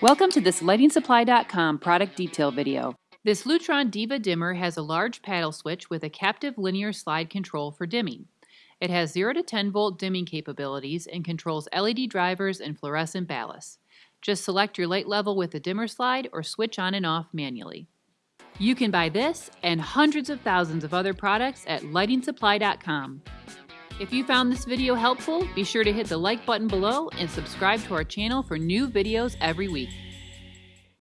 Welcome to this LightingSupply.com product detail video. This Lutron Diva dimmer has a large paddle switch with a captive linear slide control for dimming. It has 0 to 10 volt dimming capabilities and controls LED drivers and fluorescent ballasts. Just select your light level with the dimmer slide or switch on and off manually. You can buy this and hundreds of thousands of other products at lightingsupply.com. If you found this video helpful, be sure to hit the like button below and subscribe to our channel for new videos every week.